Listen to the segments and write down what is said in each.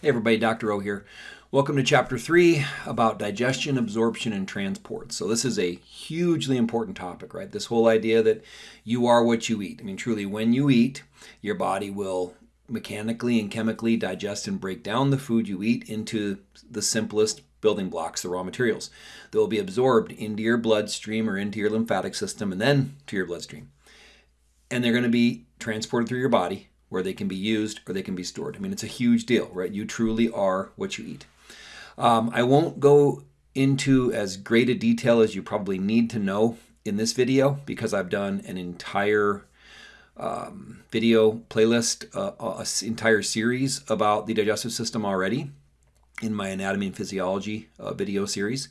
Hey everybody, Dr. O here. Welcome to chapter 3 about digestion, absorption, and transport. So, this is a hugely important topic, right? This whole idea that you are what you eat. I mean, truly, when you eat, your body will mechanically and chemically digest and break down the food you eat into the simplest building blocks, the raw materials. That will be absorbed into your bloodstream or into your lymphatic system and then to your bloodstream. And they're going to be transported through your body where they can be used or they can be stored. I mean, it's a huge deal, right? You truly are what you eat. Um, I won't go into as great a detail as you probably need to know in this video because I've done an entire um, video playlist, uh, an entire series about the digestive system already in my anatomy and physiology uh, video series.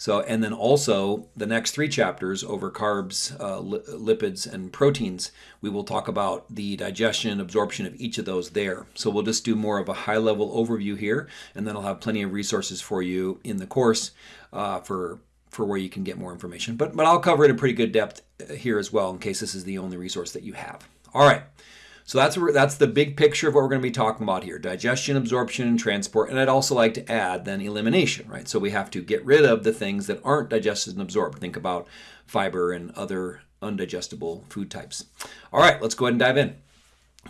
So, and then also the next three chapters over carbs, uh, li lipids, and proteins, we will talk about the digestion and absorption of each of those there. So we'll just do more of a high level overview here, and then I'll have plenty of resources for you in the course uh, for for where you can get more information. But but I'll cover it in pretty good depth uh, here as well in case this is the only resource that you have. All right. So that's that's the big picture of what we're going to be talking about here: digestion, absorption, and transport. And I'd also like to add then elimination, right? So we have to get rid of the things that aren't digested and absorbed. Think about fiber and other undigestible food types. All right, let's go ahead and dive in.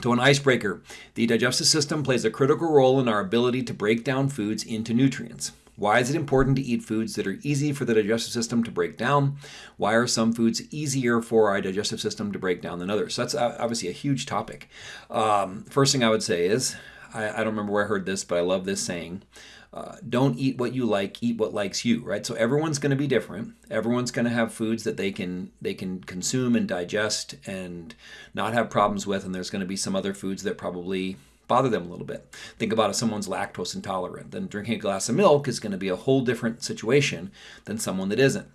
To an icebreaker, the digestive system plays a critical role in our ability to break down foods into nutrients. Why is it important to eat foods that are easy for the digestive system to break down? Why are some foods easier for our digestive system to break down than others? So that's obviously a huge topic. Um, first thing I would say is I, I, don't remember where I heard this, but I love this saying. Uh, don't eat what you like, eat what likes you, right? So everyone's going to be different. Everyone's going to have foods that they can they can consume and digest and not have problems with, and there's going to be some other foods that probably bother them a little bit. Think about if someone's lactose intolerant, then drinking a glass of milk is going to be a whole different situation than someone that isn't.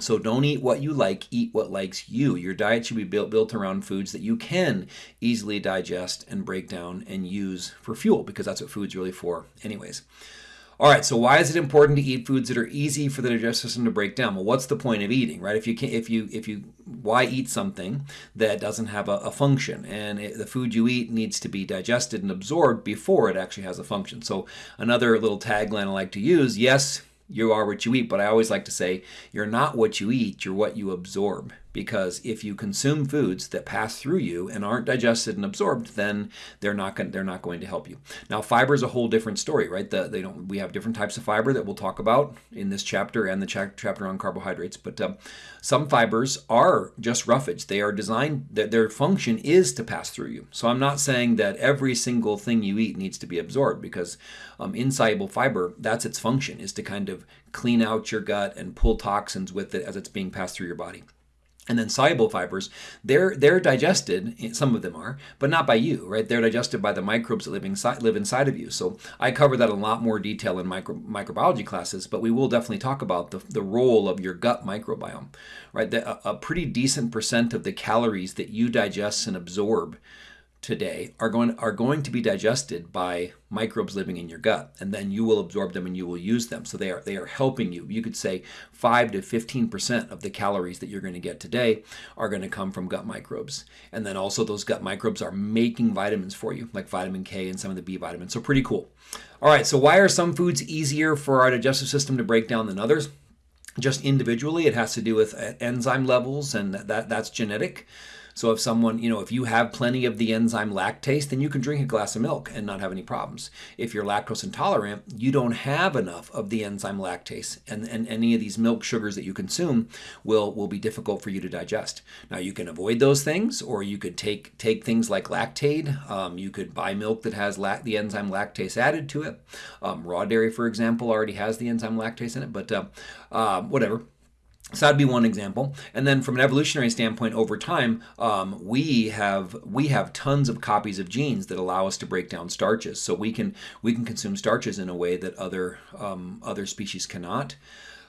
So don't eat what you like, eat what likes you. Your diet should be built, built around foods that you can easily digest and break down and use for fuel because that's what food's really for anyways. All right, so why is it important to eat foods that are easy for the digestive system to break down? Well, what's the point of eating, right? If you can't, if you, if you, why eat something that doesn't have a, a function? And it, the food you eat needs to be digested and absorbed before it actually has a function. So another little tagline I like to use: Yes, you are what you eat, but I always like to say you're not what you eat, you're what you absorb. Because if you consume foods that pass through you and aren't digested and absorbed, then they're not going they're not going to help you. Now, fiber is a whole different story, right? The, they don't we have different types of fiber that we'll talk about in this chapter and the cha chapter on carbohydrates. But uh, some fibers are just roughage. They are designed that their function is to pass through you. So I'm not saying that every single thing you eat needs to be absorbed because um, insoluble fiber that's its function is to kind of clean out your gut and pull toxins with it as it's being passed through your body. And then soluble fibers, they're they're digested. Some of them are, but not by you, right? They're digested by the microbes that live inside live inside of you. So I cover that in a lot more detail in micro, microbiology classes, but we will definitely talk about the, the role of your gut microbiome, right? The, a, a pretty decent percent of the calories that you digest and absorb today are going are going to be digested by microbes living in your gut and then you will absorb them and you will use them. So they are they are helping you. You could say 5 to 15% of the calories that you're going to get today are going to come from gut microbes. And then also those gut microbes are making vitamins for you like vitamin K and some of the B vitamins. So pretty cool. All right so why are some foods easier for our digestive system to break down than others? Just individually it has to do with uh, enzyme levels and that that's genetic so if someone, you know, if you have plenty of the enzyme lactase, then you can drink a glass of milk and not have any problems. If you're lactose intolerant, you don't have enough of the enzyme lactase, and, and any of these milk sugars that you consume will, will be difficult for you to digest. Now you can avoid those things, or you could take take things like Lactaid. Um, you could buy milk that has the enzyme lactase added to it. Um, raw dairy, for example, already has the enzyme lactase in it, but uh, uh, whatever. So that'd be one example. And then from an evolutionary standpoint, over time, um, we have we have tons of copies of genes that allow us to break down starches. So we can we can consume starches in a way that other um, other species cannot.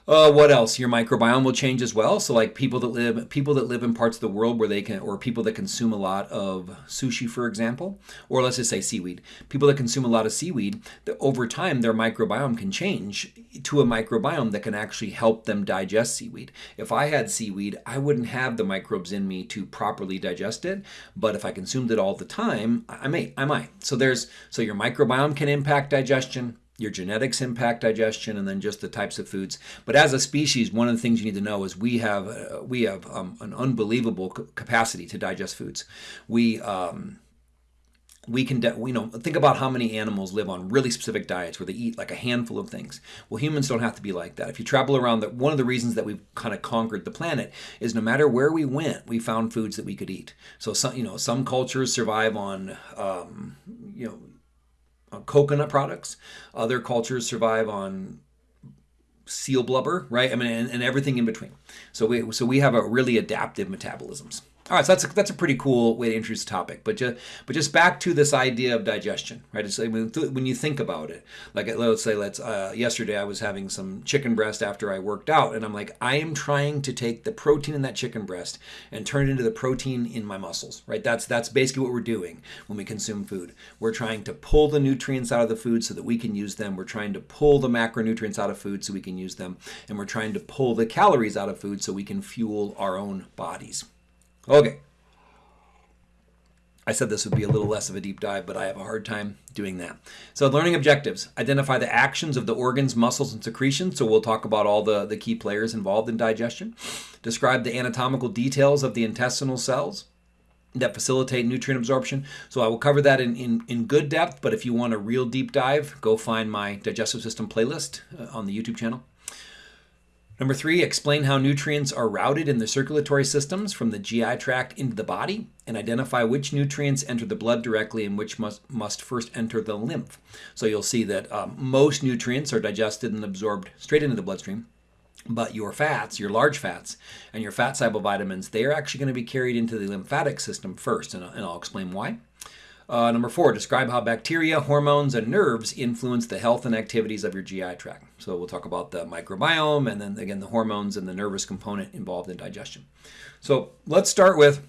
Uh, what else? Your microbiome will change as well. So, like people that live people that live in parts of the world where they can, or people that consume a lot of sushi, for example, or let's just say seaweed. People that consume a lot of seaweed, that over time their microbiome can change to a microbiome that can actually help them digest seaweed. If I had seaweed, I wouldn't have the microbes in me to properly digest it. But if I consumed it all the time, I may, I might. So there's so your microbiome can impact digestion your genetics impact digestion and then just the types of foods. But as a species one of the things you need to know is we have uh, we have um, an unbelievable capacity to digest foods. We um, we can you know think about how many animals live on really specific diets where they eat like a handful of things. Well humans don't have to be like that. If you travel around that one of the reasons that we've kind of conquered the planet is no matter where we went we found foods that we could eat. So some you know some cultures survive on um, you know Uh, coconut products. Other cultures survive on seal blubber, right? I mean, and, and, everything in between. So we so we have a really adaptive metabolisms. All right, so that's a, that's a pretty cool way to introduce the topic. But just but just back to this idea of digestion, right? It's like when you think about it, like let's say let's uh, yesterday I was having some chicken breast after I worked out, and I'm like I am trying to take the protein in that chicken breast and turn it into the protein in my muscles, right? That's that's basically what we're doing when we consume food. We're trying to pull the nutrients out of the food so that we can use them. We're trying to pull the macronutrients out of food so we can use them, and we're trying to pull the calories out of food so we can fuel our own bodies. Okay. I said this would be a little less of a deep dive, but I have a hard time doing that. So, learning objectives identify the actions of the organs, muscles, and secretions. So, we'll talk about all the, the key players involved in digestion. Describe the anatomical details of the intestinal cells that facilitate nutrient absorption. So, I will cover that in, in, in good depth, but if you want a real deep dive, go find my digestive system playlist uh, on the YouTube channel. Number three, explain how nutrients are routed in the circulatory systems from the GI tract into the body and identify which nutrients enter the blood directly and which must, must first enter the lymph. So you'll see that um, most nutrients are digested and absorbed straight into the bloodstream. But your fats, your large fats, and your fat soluble vitamins, they are actually going to be carried into the lymphatic system first, and, and I'll explain why. Uh, number four, describe how bacteria, hormones, and nerves influence the health and activities of your GI tract. So we'll talk about the microbiome and then again the hormones and the nervous component involved in digestion. So let's start with,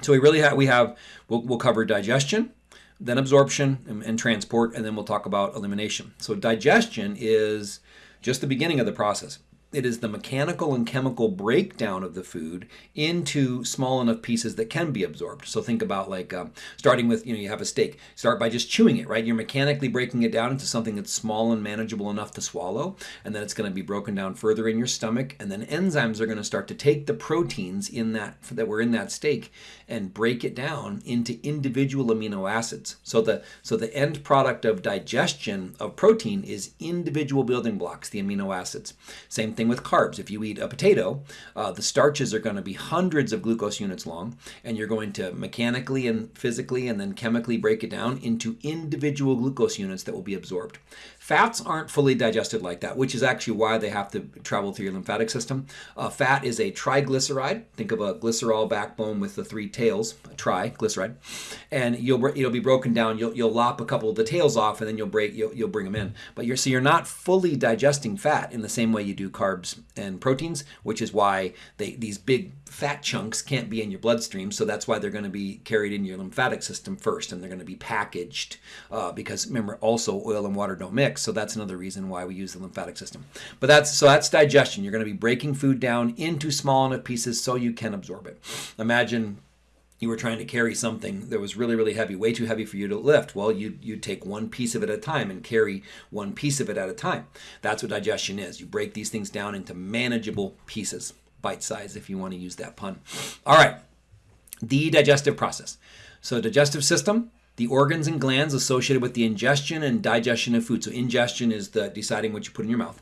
so we really have, we have, we'll, we'll cover digestion, then absorption and, and transport, and then we'll talk about elimination. So digestion is just the beginning of the process it is the mechanical and chemical breakdown of the food into small enough pieces that can be absorbed. So think about like um, starting with, you know, you have a steak. Start by just chewing it, right? You're mechanically breaking it down into something that's small and manageable enough to swallow. And then it's going to be broken down further in your stomach. And then enzymes are going to start to take the proteins in that that were in that steak and break it down into individual amino acids. So the so the end product of digestion of protein is individual building blocks, the amino acids. Same thing with carbs. If you eat a potato, uh, the starches are going to be hundreds of glucose units long, and you're going to mechanically and physically and then chemically break it down into individual glucose units that will be absorbed. Fats aren't fully digested like that, which is actually why they have to travel through your lymphatic system. Uh, fat is a triglyceride. Think of a glycerol backbone with the three tails, a triglyceride, and you'll it'll be broken down. You'll you'll lop a couple of the tails off, and then you'll break you'll, you'll bring them in. But you're so you're not fully digesting fat in the same way you do carbs and proteins, which is why they these big fat chunks can't be in your bloodstream, so that's why they're going to be carried in your lymphatic system first, and they're going to be packaged uh, because remember, also oil and water don't mix, so that's another reason why we use the lymphatic system. But that's so that's digestion. You're going to be breaking food down into small enough pieces so you can absorb it. Imagine you were trying to carry something that was really really heavy way too heavy for you to lift well you you take one piece of it at a time and carry one piece of it at a time that's what digestion is you break these things down into manageable pieces bite size if you want to use that pun. All right, the digestive process. So, digestive system, the organs and glands associated with the ingestion and digestion of food. So, ingestion is the deciding what you put in your mouth.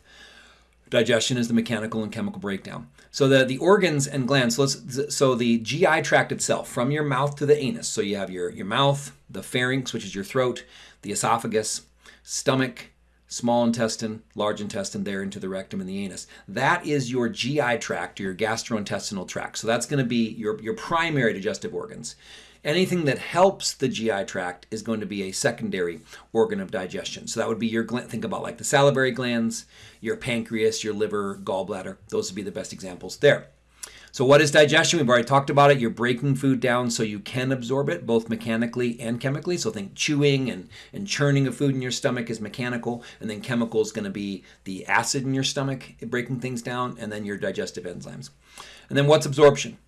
Digestion is the mechanical and chemical breakdown. So the, the organs and glands, so, let's, so the GI tract itself, from your mouth to the anus. So you have your, your mouth, the pharynx, which is your throat, the esophagus, stomach, small intestine, large intestine, there into the rectum and the anus. That is your GI tract, your gastrointestinal tract. So that's going to be your, your primary digestive organs. Anything that helps the GI tract is going to be a secondary organ of digestion. So that would be your think about like the salivary glands, your pancreas, your liver, gallbladder. Those would be the best examples there. So what is digestion? We've already talked about it. You're breaking food down so you can absorb it, both mechanically and chemically. So think chewing and, and churning of food in your stomach is mechanical, and then chemical is going to be the acid in your stomach breaking things down, and then your digestive enzymes. And then what's absorption?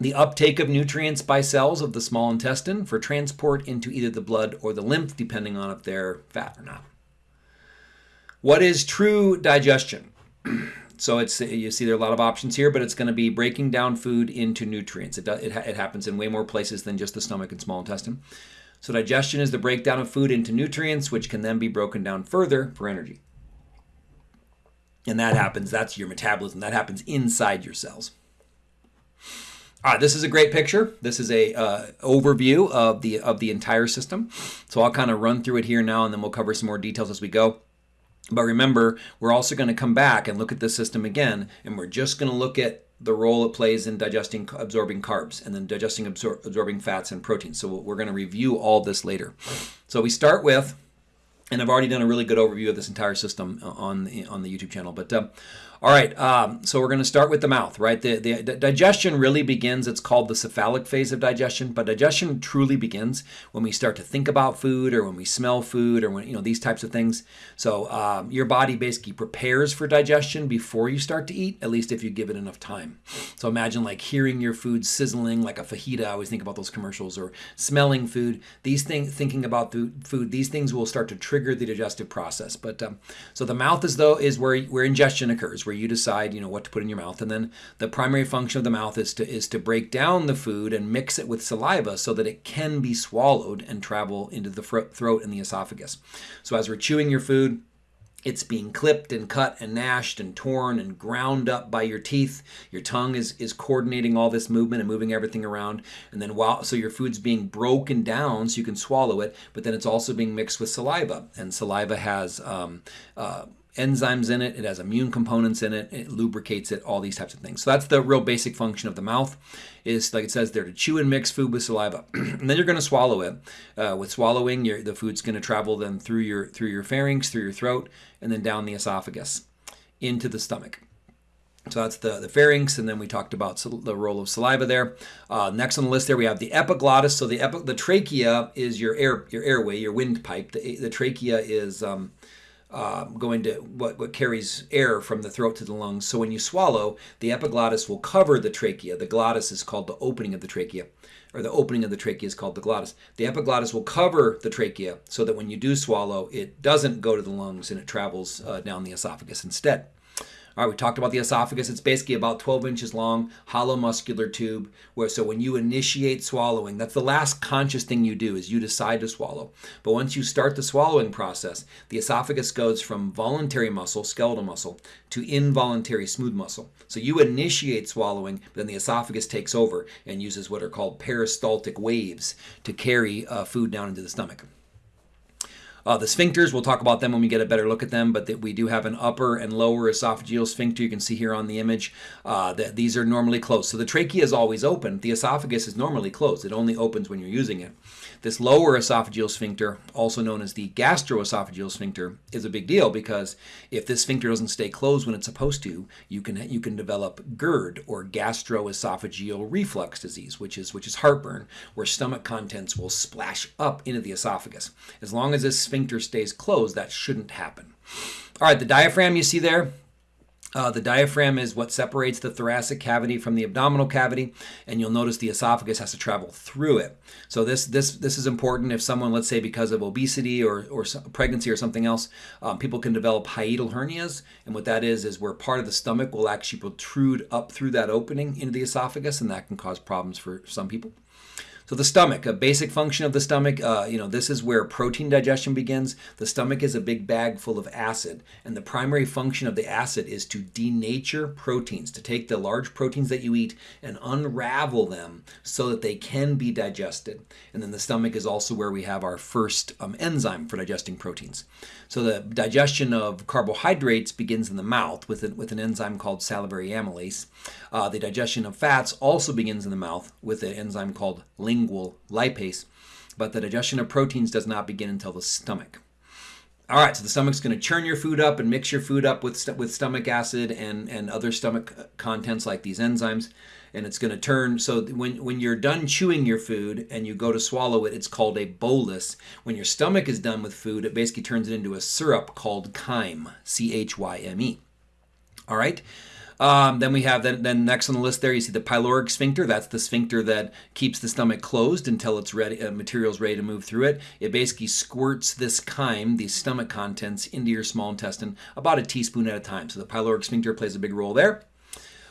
The uptake of nutrients by cells of the small intestine for transport into either the blood or the lymph, depending on if they're fat or not. What is true digestion? so it's you see there are a lot of options here, but it's going to be breaking down food into nutrients. It, it, it happens in way more places than just the stomach and small intestine. So digestion is the breakdown of food into nutrients, which can then be broken down further for energy. And that happens, that's your metabolism. That happens inside your cells. All right, this is a great picture. This is a uh, overview of the of the entire system. So I'll kind of run through it here now, and then we'll cover some more details as we go. But remember, we're also going to come back and look at the system again, and we're just going to look at the role it plays in digesting, absorbing carbs, and then digesting, absor absorbing fats and proteins. So we're going to review all this later. So we start with, and I've already done a really good overview of this entire system on the, on the YouTube channel, but uh, all right, um, so we're going to start with the mouth, right? The, the, the, digestion really begins, it's called the cephalic phase of digestion, but digestion truly begins when we start to think about food or when we smell food or when, you know, these types of things. So um, your body basically prepares for digestion before you start to eat, at least if you give it enough time. So imagine like hearing your food sizzling like a fajita, I always think about those commercials, or smelling food. These things, thinking about food, these things will start to trigger the digestive process. But um, so the mouth is though, is where, where ingestion occurs where you decide, you know, what to put in your mouth. And then the primary function of the mouth is to is to break down the food and mix it with saliva so that it can be swallowed and travel into the throat and the esophagus. So as we're chewing your food, it's being clipped and cut and gnashed and torn and ground up by your teeth. Your tongue is, is coordinating all this movement and moving everything around. And then while so your food's being broken down so you can swallow it, but then it's also being mixed with saliva. And saliva has um, uh, enzymes in it, it has immune components in it, it lubricates it, all these types of things. So that's the real basic function of the mouth is like it says there to chew and mix food with saliva. and then you're going to swallow it. Uh, with swallowing, the food's going to travel then through your through your pharynx, through your throat, and then down the esophagus into the stomach. So that's the, the pharynx, and then we talked about the role of saliva there. Uh, next on the list there we have the epiglottis. So the epi- the trachea is your air your airway, your windpipe. The, the trachea is um, uh, going to what, what carries air from the throat to the lungs. So when you swallow, the epiglottis will cover the trachea. The glottis is called the opening of the trachea, or the opening of the trachea is called the glottis. The epiglottis will cover the trachea so that when you do swallow, it doesn't go to the lungs and it travels uh, down the esophagus instead. All right, we talked about the esophagus. It's basically about 12 inches long, hollow muscular tube. Where so when you initiate swallowing, that's the last conscious thing you do is you decide to swallow. But once you start the swallowing process, the esophagus goes from voluntary muscle, skeletal muscle, to involuntary smooth muscle. So you initiate swallowing, but then the esophagus takes over and uses what are called peristaltic waves to carry uh, food down into the stomach. Uh, the sphincters, we'll talk about them when we get a better look at them, but that we do have an upper and lower esophageal sphincter. You can see here on the image uh, that these are normally closed. So the trachea is always open. The esophagus is normally closed. It only opens when you're using it. This lower esophageal sphincter, also known as the gastroesophageal sphincter, is a big deal because if this sphincter doesn't stay closed when it's supposed to, you can you can develop GERD or gastroesophageal reflux disease, which is which is heartburn, where stomach contents will splash up into the esophagus. As long as this sphincter stays closed, that shouldn't happen. All right, the diaphragm you see there, uh, the diaphragm is what separates the thoracic cavity from the abdominal cavity, and you'll notice the esophagus has to travel through it. So this this this is important if someone, let's say, because of obesity or or pregnancy or something else, um, people can develop hiatal hernias, and what that is is where part of the stomach will actually protrude up through that opening into the esophagus, and that can cause problems for some people. So the stomach, a basic function of the stomach, uh, you know, this is where protein digestion begins. The stomach is a big bag full of acid, and the primary function of the acid is to denature proteins, to take the large proteins that you eat and unravel them so that they can be digested. And then the stomach is also where we have our first um, enzyme for digesting proteins. So the digestion of carbohydrates begins in the mouth with, with an enzyme called salivary amylase. Uh, the digestion of fats also begins in the mouth with an enzyme called lingual lipase, but the digestion of proteins does not begin until the stomach. All right, so the stomach's going to churn your food up and mix your food up with st- with stomach acid and and other stomach uh, contents like these enzymes, and it's going to turn. So when when you're done chewing your food and you go to swallow it, it's called a bolus. When your stomach is done with food, it basically turns it into a syrup called chyme, C H Y M E. All right. Um, then we have then, then next on the list there you see the pyloric sphincter. That's the sphincter that keeps the stomach closed until it's ready, uh, material's ready to move through it. It basically squirts this chyme, these stomach contents, into your small intestine about a teaspoon at a time. So the pyloric sphincter plays a big role there.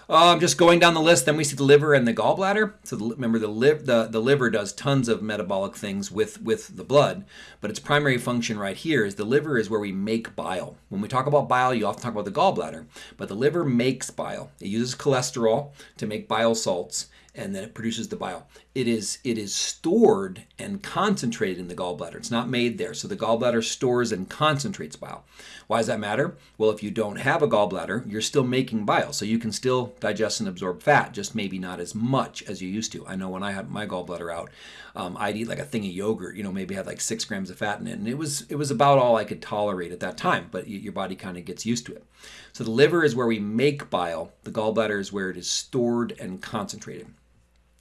Um, just going down the list, then we see the liver and the gallbladder. So the, remember, the, the the liver does tons of metabolic things with with the blood, but its primary function right here is the liver is where we make bile. When we talk about bile, you often talk about the gallbladder, but the liver makes bile. It uses cholesterol to make bile salts, and then it produces the bile. It is it is stored and concentrated in the gallbladder. It's not made there. So the gallbladder stores and concentrates bile. Why does that matter? Well, if you don't have a gallbladder, you're still making bile. So you can still digest and absorb fat, just maybe not as much as you used to. I know when I had my gallbladder out, um, I'd eat like a thing of yogurt, you know, maybe had like six grams of fat in it. And it was it was about all I could tolerate at that time, but your body kind of gets used to it. So the liver is where we make bile. The gallbladder is where it is stored and concentrated.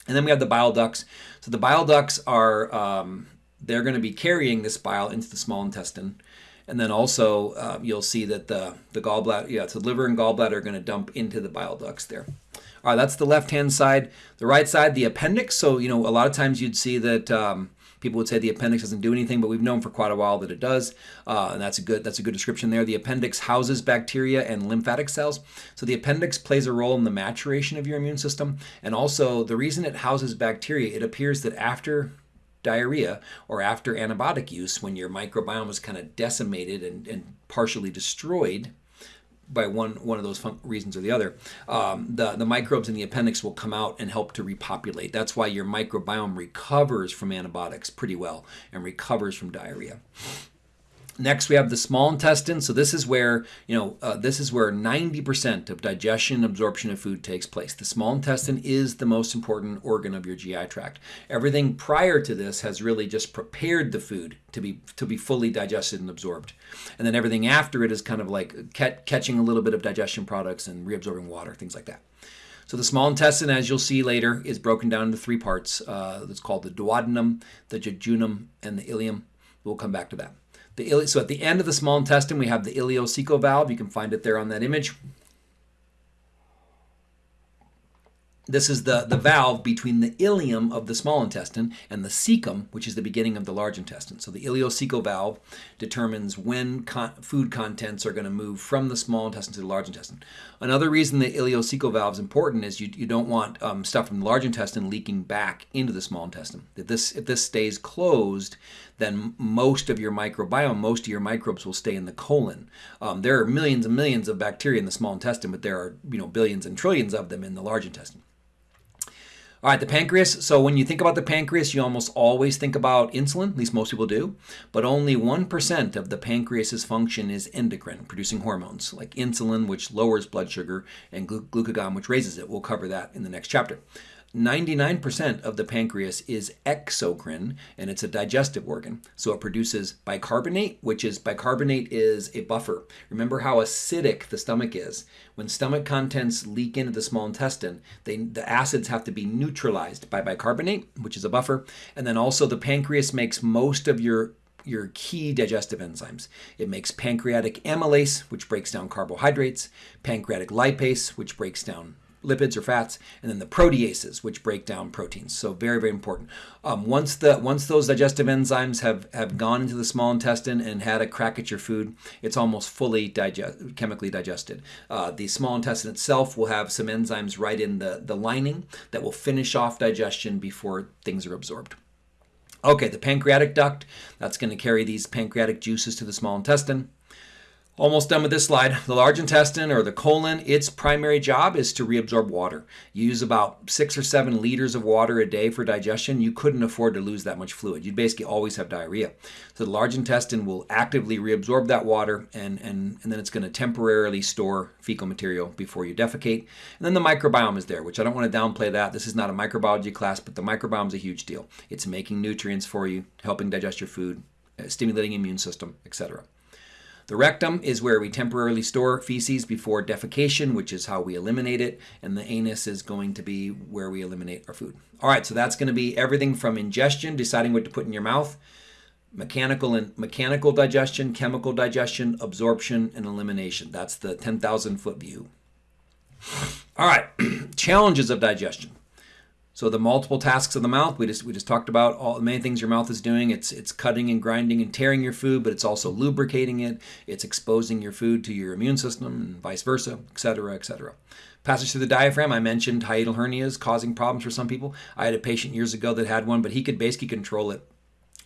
And then we have the bile ducts. So the bile ducts are, um, they're going to be carrying this bile into the small intestine. And then also uh, you'll see that the, the gallbladder, yeah, so liver and gallbladder are going to dump into the bile ducts there. All right, that's the left-hand side. The right side, the appendix. So, you know, a lot of times you'd see that um, People would say the appendix doesn't do anything, but we've known for quite a while that it does, uh, and that's a good that's a good description there. The appendix houses bacteria and lymphatic cells, so the appendix plays a role in the maturation of your immune system, and also the reason it houses bacteria. It appears that after diarrhea or after antibiotic use, when your microbiome is kind of decimated and, and partially destroyed, by one one of those reasons or the other, um, the the microbes in the appendix will come out and help to repopulate. That's why your microbiome recovers from antibiotics pretty well and recovers from diarrhea. Next, we have the small intestine. So this is where you know uh, this is where 90% of digestion and absorption of food takes place. The small intestine is the most important organ of your GI tract. Everything prior to this has really just prepared the food to be to be fully digested and absorbed, and then everything after it is kind of like catching a little bit of digestion products and reabsorbing water, things like that. So the small intestine, as you'll see later, is broken down into three parts. Uh, it's called the duodenum, the jejunum, and the ileum. We'll come back to that. The, so at the end of the small intestine, we have the ileocecal valve. You can find it there on that image. This is the, the valve between the ileum of the small intestine and the cecum, which is the beginning of the large intestine. So the ileocecal valve determines when con food contents are going to move from the small intestine to the large intestine. Another reason the ileocecal valve is important is you, you don't want um, stuff from the large intestine leaking back into the small intestine. If this, if this stays closed, then most of your microbiome, most of your microbes will stay in the colon. Um, there are millions and millions of bacteria in the small intestine, but there are you know billions and trillions of them in the large intestine. All right, the pancreas. So when you think about the pancreas, you almost always think about insulin, at least most people do, but only 1% of the pancreas's function is endocrine, producing hormones like insulin, which lowers blood sugar, and glucagon, which raises it. We'll cover that in the next chapter. 99% of the pancreas is exocrine and it's a digestive organ. So it produces bicarbonate, which is bicarbonate is a buffer. Remember how acidic the stomach is. When stomach contents leak into the small intestine, they, the acids have to be neutralized by bicarbonate, which is a buffer. And then also the pancreas makes most of your your key digestive enzymes. It makes pancreatic amylase, which breaks down carbohydrates, pancreatic lipase, which breaks down lipids or fats, and then the proteases, which break down proteins. So very, very important. Um, once the once those digestive enzymes have have gone into the small intestine and had a crack at your food, it's almost fully digest, chemically digested. Uh, the small intestine itself will have some enzymes right in the the lining that will finish off digestion before things are absorbed. Okay, the pancreatic duct, that's going to carry these pancreatic juices to the small intestine. Almost done with this slide. The large intestine or the colon, its primary job is to reabsorb water. You use about six or seven liters of water a day for digestion. You couldn't afford to lose that much fluid. You'd basically always have diarrhea. So the large intestine will actively reabsorb that water and, and, and then it's going to temporarily store fecal material before you defecate. And then the microbiome is there, which I don't want to downplay that. This is not a microbiology class, but the microbiome is a huge deal. It's making nutrients for you, helping digest your food, uh, stimulating immune system, etc. The rectum is where we temporarily store feces before defecation, which is how we eliminate it, and the anus is going to be where we eliminate our food. All right, so that's going to be everything from ingestion, deciding what to put in your mouth, mechanical and mechanical digestion, chemical digestion, absorption, and elimination. That's the 10,000 foot view. All right, challenges of digestion. So the multiple tasks of the mouth, we just we just talked about all the many things your mouth is doing. It's it's cutting and grinding and tearing your food, but it's also lubricating it. It's exposing your food to your immune system and vice versa, etc., etc. Passage through the diaphragm. I mentioned hiatal hernias causing problems for some people. I had a patient years ago that had one, but he could basically control it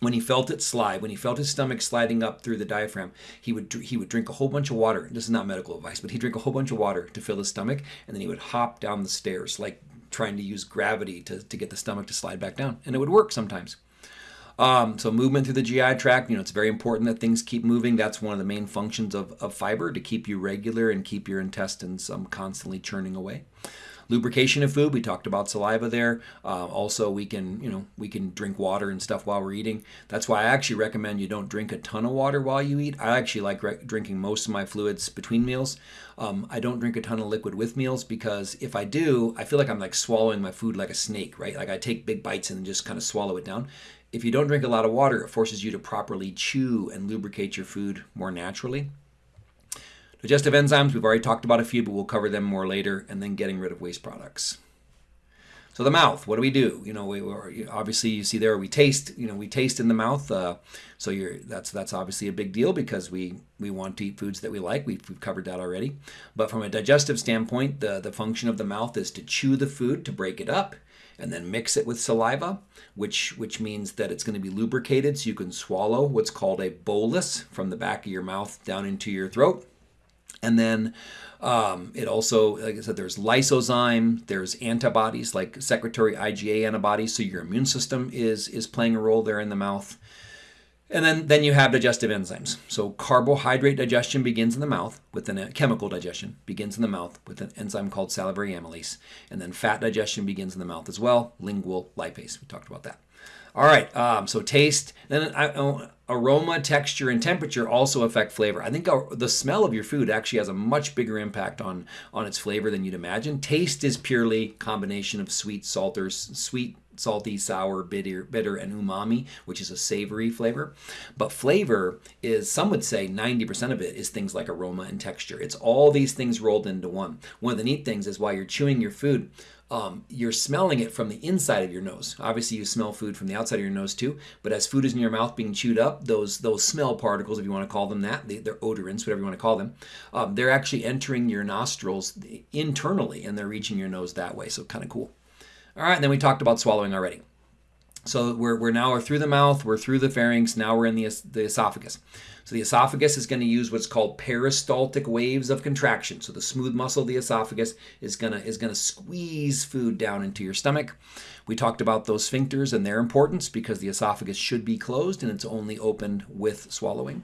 when he felt it slide, when he felt his stomach sliding up through the diaphragm, he would he would drink a whole bunch of water. This is not medical advice, but he'd drink a whole bunch of water to fill his stomach, and then he would hop down the stairs like trying to use gravity to, to get the stomach to slide back down. And it would work sometimes. Um, so movement through the GI tract, you know, it's very important that things keep moving. That's one of the main functions of, of fiber to keep you regular and keep your intestines um, constantly churning away. Lubrication of food, we talked about saliva there. Uh, also, we can, you know, we can drink water and stuff while we're eating. That's why I actually recommend you don't drink a ton of water while you eat. I actually like drinking most of my fluids between meals. Um, I don't drink a ton of liquid with meals because if I do, I feel like I'm like swallowing my food like a snake, right? Like I take big bites and just kind of swallow it down. If you don't drink a lot of water, it forces you to properly chew and lubricate your food more naturally. Digestive enzymes, we've already talked about a few, but we'll cover them more later, and then getting rid of waste products. So the mouth, what do we do? You know, we obviously you see there we taste. You know, we taste in the mouth. Uh, so you're that's that's obviously a big deal because we we want to eat foods that we like. We've, we've covered that already. But from a digestive standpoint, the the function of the mouth is to chew the food, to break it up, and then mix it with saliva, which which means that it's going to be lubricated so you can swallow what's called a bolus from the back of your mouth down into your throat. And then um, it also, like I said, there's lysozyme, there's antibodies like secretory IgA antibodies, so your immune system is is playing a role there in the mouth. And then, then you have digestive enzymes. So carbohydrate digestion begins in the mouth with a chemical digestion begins in the mouth with an enzyme called salivary amylase. And then fat digestion begins in the mouth as well, lingual lipase. We talked about that. All right, um, so taste. Then I, aroma, texture, and temperature also affect flavor. I think the smell of your food actually has a much bigger impact on on its flavor than you'd imagine. Taste is purely combination of sweet, salter, sweet, salty, sour, bitter, bitter, and umami, which is a savory flavor. But flavor is, some would say, 90% of it is things like aroma and texture. It's all these things rolled into one. One of the neat things is while you're chewing your food, um, you're smelling it from the inside of your nose. Obviously, you smell food from the outside of your nose too. But as food is in your mouth being chewed up, those those smell particles, if you want to call them that, they, are odorants, whatever you want to call them, um, they're actually entering your nostrils internally and they're reaching your nose that way. So kind of cool. All right, and then we talked about swallowing already. So we're, we're now we're through the mouth, we're through the pharynx, now we're in the, the esophagus. So the esophagus is going to use what's called peristaltic waves of contraction. So the smooth muscle of the esophagus is going to is going to squeeze food down into your stomach. We talked about those sphincters and their importance because the esophagus should be closed and it's only opened with swallowing.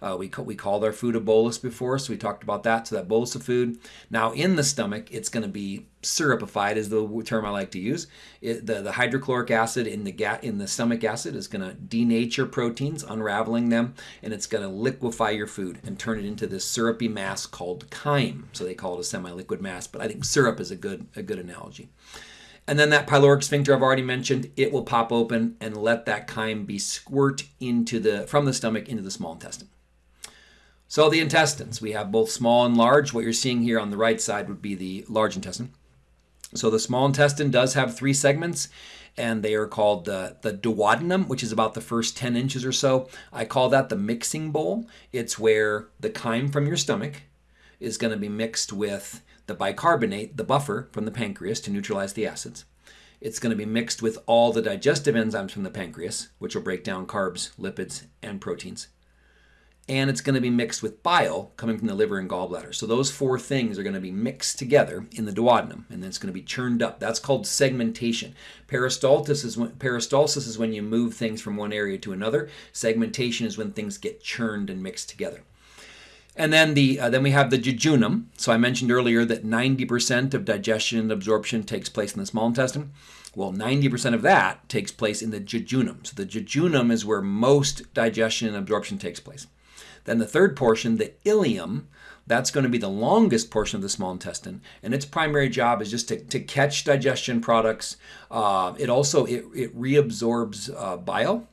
Uh, we, we called our food a bolus before, so we talked about that. So that bolus of food. Now in the stomach, it's going to be syrupified, is the term I like to use. It, the, the hydrochloric acid in the in the stomach acid is going to denature proteins, unraveling them, and it's going to liquefy your food and turn it into this syrupy mass called chyme. So they call it a semi-liquid mass, but I think syrup is a good a good analogy. And then that pyloric sphincter I've already mentioned, it will pop open and let that chyme be squirt into the from the stomach into the small intestine. So the intestines, we have both small and large. What you're seeing here on the right side would be the large intestine. So the small intestine does have three segments, and they are called the, the duodenum, which is about the first 10 inches or so. I call that the mixing bowl. It's where the chyme from your stomach is going to be mixed with the bicarbonate, the buffer from the pancreas to neutralize the acids. It's going to be mixed with all the digestive enzymes from the pancreas, which will break down carbs, lipids, and proteins and it's going to be mixed with bile coming from the liver and gallbladder. So those four things are going to be mixed together in the duodenum, and then it's going to be churned up. That's called segmentation. Peristalsis is when, peristalsis is when you move things from one area to another. Segmentation is when things get churned and mixed together. And then the uh, then we have the jejunum. So I mentioned earlier that 90% of digestion and absorption takes place in the small intestine. Well, 90% of that takes place in the jejunum. So the jejunum is where most digestion and absorption takes place. Then the third portion, the ileum, that's going to be the longest portion of the small intestine, and its primary job is just to, to catch digestion products. Uh, it also it, it reabsorbs uh, bile.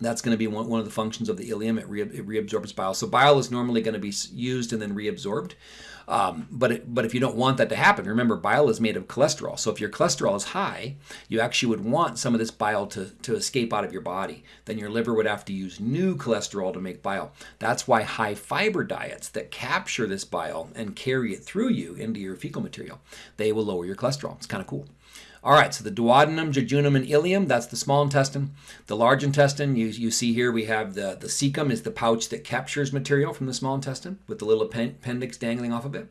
That's going to be one, one of the functions of the ileum. It, re, it reabsorbs bile. So bile is normally going to be used and then reabsorbed. Um, but it, but if you don't want that to happen, remember bile is made of cholesterol. So if your cholesterol is high, you actually would want some of this bile to, to escape out of your body. Then your liver would have to use new cholesterol to make bile. That's why high fiber diets that capture this bile and carry it through you into your fecal material, they will lower your cholesterol. It's kind of cool. All right, so the duodenum, jejunum, and ileum, that's the small intestine. The large intestine, you, you see here we have the, the cecum is the pouch that captures material from the small intestine with the little appendix dangling off of it.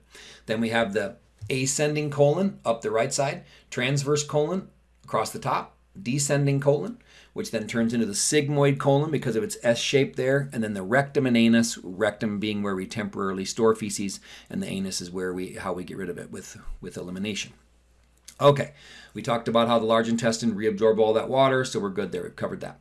Then we have the ascending colon up the right side, transverse colon across the top, descending colon, which then turns into the sigmoid colon because of its S shape there, and then the rectum and anus, rectum being where we temporarily store feces, and the anus is where we how we get rid of it with, with elimination. Okay, we talked about how the large intestine reabsorbed all that water, so we're good there. We've covered that.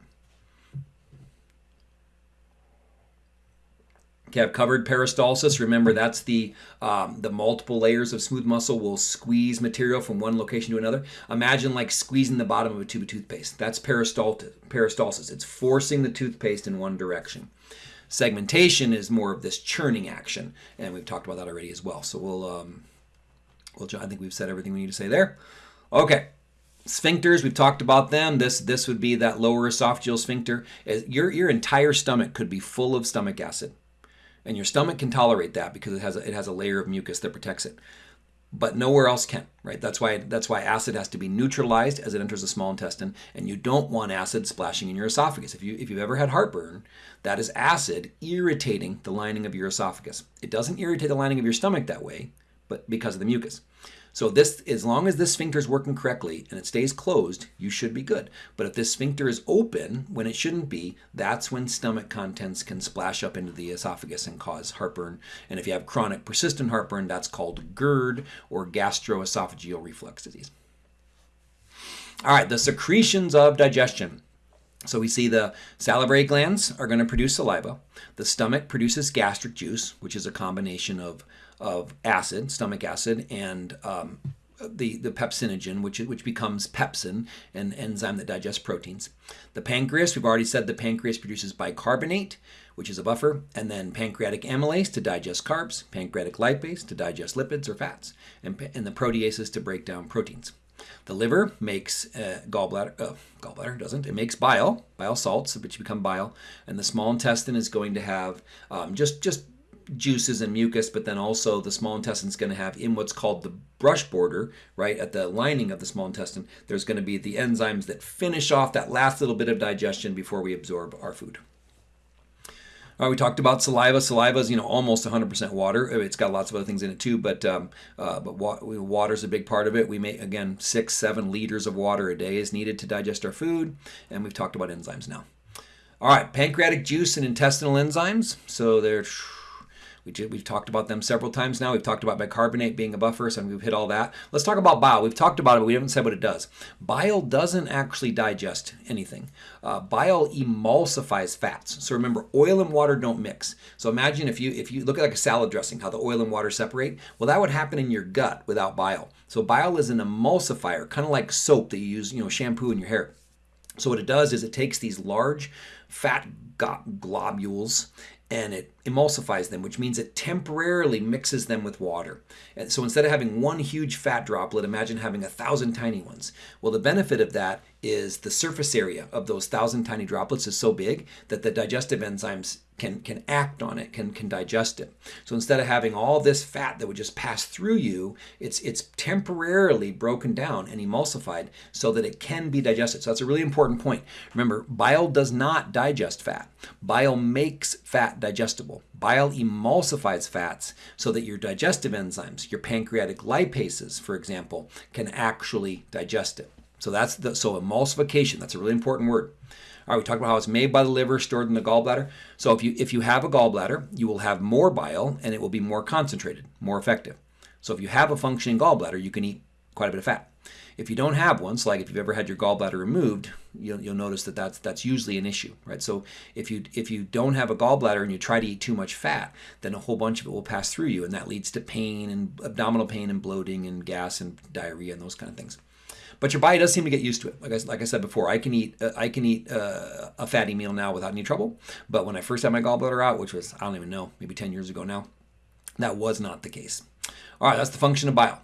Okay, I've covered peristalsis. Remember, that's the um, the multiple layers of smooth muscle will squeeze material from one location to another. Imagine like squeezing the bottom of a tube of toothpaste. That's peristalsis. peristalsis. It's forcing the toothpaste in one direction. Segmentation is more of this churning action, and we've talked about that already as well. So we'll, um, well, I think we've said everything we need to say there. Okay. Sphincters, we've talked about them. This this would be that lower esophageal sphincter. Uh, your your entire stomach could be full of stomach acid, and your stomach can tolerate that because it has a, it has a layer of mucus that protects it. But nowhere else can, right? That's why that's why acid has to be neutralized as it enters the small intestine, and you don't want acid splashing in your esophagus. If you if you've ever had heartburn, that is acid irritating the lining of your esophagus. It doesn't irritate the lining of your stomach that way, but because of the mucus. So this, as long as this sphincter is working correctly and it stays closed, you should be good. But if this sphincter is open when it shouldn't be, that's when stomach contents can splash up into the esophagus and cause heartburn. And if you have chronic persistent heartburn, that's called GERD or gastroesophageal reflux disease. All right, the secretions of digestion. So we see the salivary glands are going to produce saliva. The stomach produces gastric juice, which is a combination of of acid, stomach acid, and um, the, the pepsinogen, which, which becomes pepsin, an enzyme that digests proteins. The pancreas, we've already said the pancreas produces bicarbonate, which is a buffer, and then pancreatic amylase to digest carbs, pancreatic lipase to digest lipids or fats, and, and the proteases to break down proteins. The liver makes uh, gallbladder, uh, gallbladder doesn't, it makes bile, bile salts, which become bile, and the small intestine is going to have um, just, just juices and mucus, but then also the small intestine is going to have in what's called the brush border, right, at the lining of the small intestine, there's going to be the enzymes that finish off that last little bit of digestion before we absorb our food. All right, we talked about saliva. Saliva is, you know, almost 100% water. It's got lots of other things in it too, but um, uh, but wa- water is a big part of it. We make again six, seven liters of water a day is needed to digest our food, and we've talked about enzymes now. All right, pancreatic juice and intestinal enzymes. So they're we we've talked about them several times now. We've talked about bicarbonate being a buffer, so we've hit all that. Let's talk about bile. We've talked about it, but we haven't said what it does. Bile doesn't actually digest anything. Uh, bile emulsifies fats. So remember, oil and water don't mix. So imagine if you if you look at like a salad dressing, how the oil and water separate. Well, that would happen in your gut without bile. So bile is an emulsifier, kind of like soap that you use, you know, shampoo in your hair. So what it does is it takes these large fat globules and it emulsifies them, which means it temporarily mixes them with water. And so instead of having one huge fat droplet, imagine having a thousand tiny ones. Well, the benefit of that is the surface area of those thousand tiny droplets is so big that the digestive enzymes can, can act on it, can, can digest it. So instead of having all this fat that would just pass through you, it's, it's temporarily broken down and emulsified so that it can be digested. So that's a really important point. Remember, bile does not digest fat. Bile makes fat digestible. Bile emulsifies fats so that your digestive enzymes, your pancreatic lipases, for example, can actually digest it. So that's the so emulsification. That's a really important word. All right, we talked about how it's made by the liver, stored in the gallbladder. So if you if you have a gallbladder, you will have more bile and it will be more concentrated, more effective. So if you have a functioning gallbladder, you can eat quite a bit of fat. If you don't have one, so like if you've ever had your gallbladder removed, you'll, you'll notice that that's that's usually an issue, right? So if you if you don't have a gallbladder and you try to eat too much fat, then a whole bunch of it will pass through you, and that leads to pain and abdominal pain and bloating and gas and diarrhea and those kind of things. But your body does seem to get used to it. Like I, like I said before, I can eat uh, I can eat uh, a fatty meal now without any trouble. But when I first had my gallbladder out, which was I don't even know, maybe 10 years ago now, that was not the case. All right, that's the function of bile.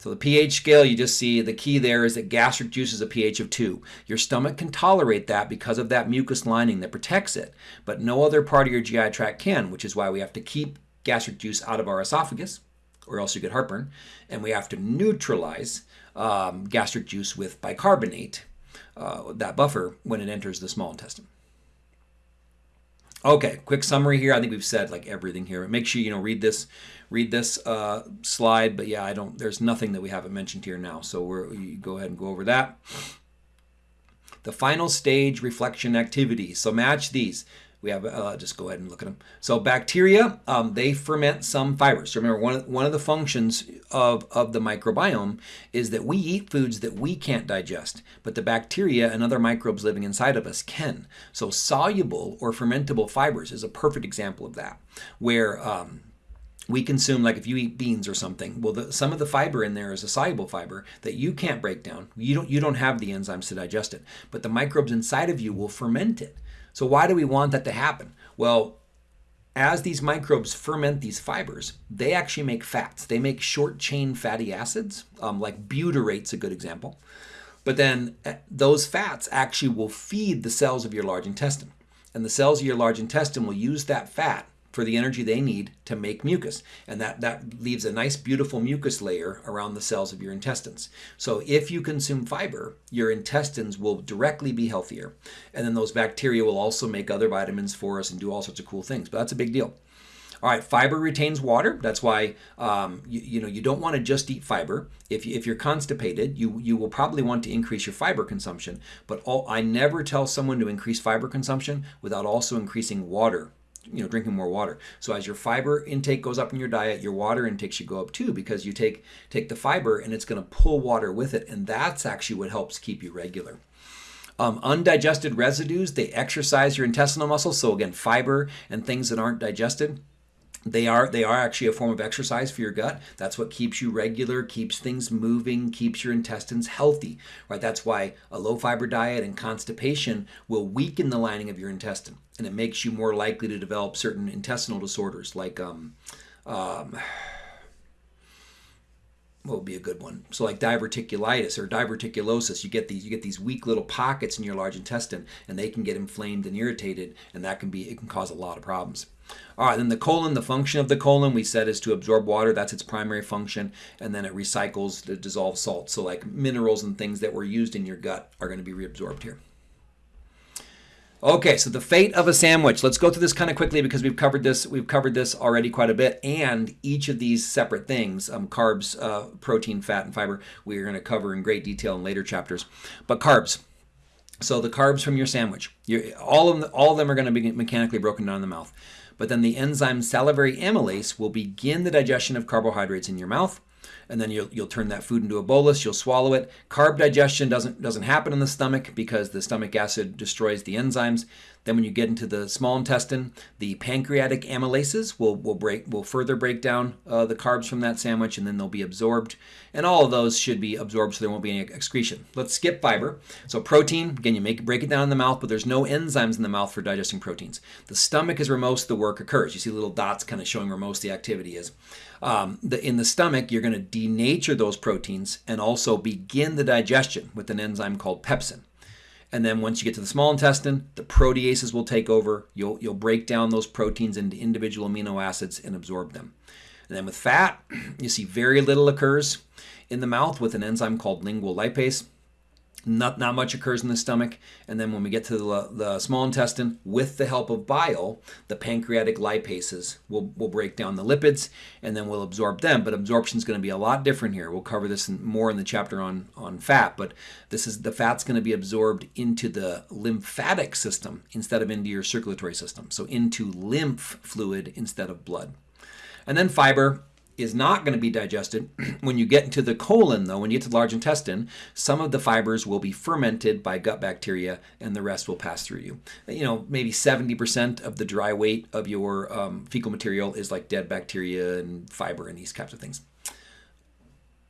So the pH scale, you just see the key there is that gastric juice is a pH of 2. Your stomach can tolerate that because of that mucus lining that protects it, but no other part of your GI tract can, which is why we have to keep gastric juice out of our esophagus, or else you get heartburn, and we have to neutralize um, gastric juice with bicarbonate, uh, that buffer, when it enters the small intestine. Okay, quick summary here. I think we've said like everything here. Make sure you know read this, read this uh, slide. But yeah, I don't. There's nothing that we haven't mentioned here now. So we're you go ahead and go over that. The final stage reflection activity. So match these we have, uh, just go ahead and look at them. So bacteria, um, they ferment some fibers. So remember, one of, one of the functions of, of the microbiome is that we eat foods that we can't digest, but the bacteria and other microbes living inside of us can. So soluble or fermentable fibers is a perfect example of that, where um, we consume like if you eat beans or something well the, some of the fiber in there is a soluble fiber that you can't break down you don't you don't have the enzymes to digest it but the microbes inside of you will ferment it so why do we want that to happen? Well, as these microbes ferment these fibers, they actually make fats. They make short chain fatty acids, um, like butyrate's a good example. But then eh, those fats actually will feed the cells of your large intestine. And the cells of your large intestine will use that fat for the energy they need to make mucus. And that, that leaves a nice, beautiful mucus layer around the cells of your intestines. So if you consume fiber, your intestines will directly be healthier. And then those bacteria will also make other vitamins for us and do all sorts of cool things. But that's a big deal. All right, fiber retains water. That's why um, you, you, know you don't want to just eat fiber. If, you, if you're constipated, you you will probably want to increase your fiber consumption. But all, I never tell someone to increase fiber consumption without also increasing water you know drinking more water. So as your fiber intake goes up in your diet your water intake should go up too because you take take the fiber and it's going to pull water with it and that's actually what helps keep you regular. Um, undigested residues they exercise your intestinal muscles. So again fiber and things that aren't digested they are they are actually a form of exercise for your gut. That's what keeps you regular keeps things moving keeps your intestines healthy right? That's why a low fiber diet and constipation will weaken the lining of your intestine and it makes you more likely to develop certain intestinal disorders like um, um, what would be a good one? So like diverticulitis or diverticulosis, you get these you get these weak little pockets in your large intestine, and they can get inflamed and irritated, and that can be it can cause a lot of problems. All right, then the colon, the function of the colon we said is to absorb water. That's its primary function, and then it recycles the dissolved salt. So like minerals and things that were used in your gut are going to be reabsorbed here. Okay, so the fate of a sandwich. Let's go through this kind of quickly because we've covered this. We've covered this already quite a bit, and each of these separate things, um, carbs, uh, protein, fat, and fiber, we are going to cover in great detail in later chapters. But carbs. So the carbs from your sandwich, all of them, all of them are going to be mechanically broken down in the mouth. But then the enzyme salivary amylase will begin the digestion of carbohydrates in your mouth and then you'll, you'll turn that food into a bolus you'll swallow it. Carb digestion doesn't doesn't happen in the stomach because the stomach acid destroys the enzymes. Then when you get into the small intestine the pancreatic amylases will, will break will further break down uh, the carbs from that sandwich and then they'll be absorbed. And all of those should be absorbed so there won't be any excretion. Let's skip fiber. So protein again you make break it down in the mouth but there's no enzymes in the mouth for digesting proteins. The stomach is where most of the work occurs. You see little dots kind of showing where most of the activity is um, the, in the stomach, you're going to denature those proteins and also begin the digestion with an enzyme called pepsin. And then once you get to the small intestine, the proteases will take over. You'll, you'll break down those proteins into individual amino acids and absorb them. And then with fat, you see very little occurs in the mouth with an enzyme called lingual lipase. Not, not much occurs in the stomach. And then when we get to the, the small intestine, with the help of bile, the pancreatic lipases will, will break down the lipids and then we'll absorb them. But absorption is going to be a lot different here. We'll cover this in, more in the chapter on, on fat. But this is the fat's going to be absorbed into the lymphatic system instead of into your circulatory system. So into lymph fluid instead of blood. And then fiber, is not going to be digested. when you get into the colon, though, when you get to the large intestine, some of the fibers will be fermented by gut bacteria and the rest will pass through you. You know, maybe 70% of the dry weight of your um, fecal material is like dead bacteria and fiber and these types of things.